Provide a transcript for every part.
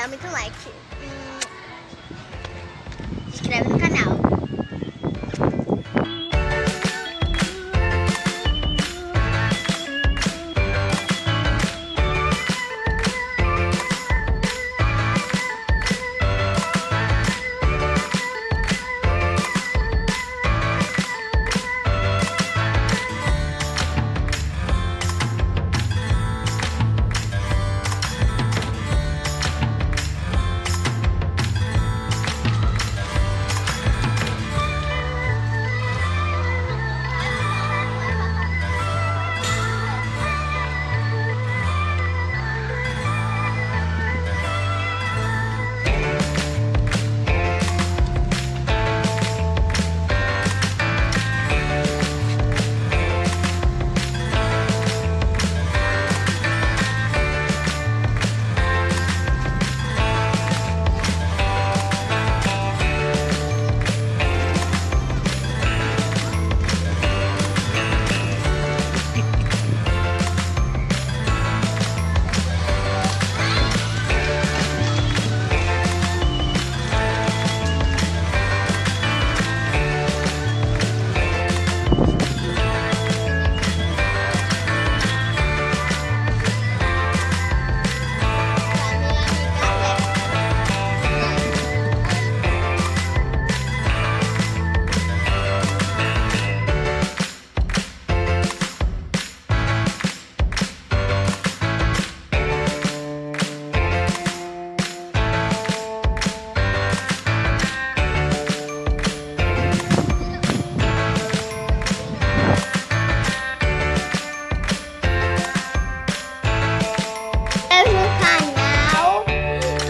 dá muito like. Hum, se inscreve no canal.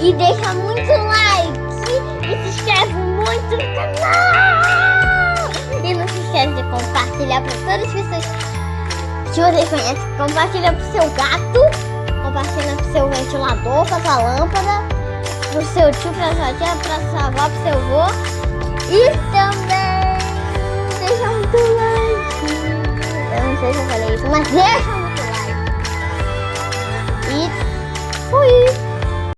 E deixa muito like. E se inscreve muito no canal. E não se esquece de compartilhar para todas as pessoas que vocês conhecem. Compartilha pro seu gato. Compartilha pro seu ventilador, pra sua lâmpada. Pro seu tio, pra sua tia, pra sua avó, pro seu avô. E também deixa muito like. Eu não sei se eu falei isso, mas deixa muito like. E fui!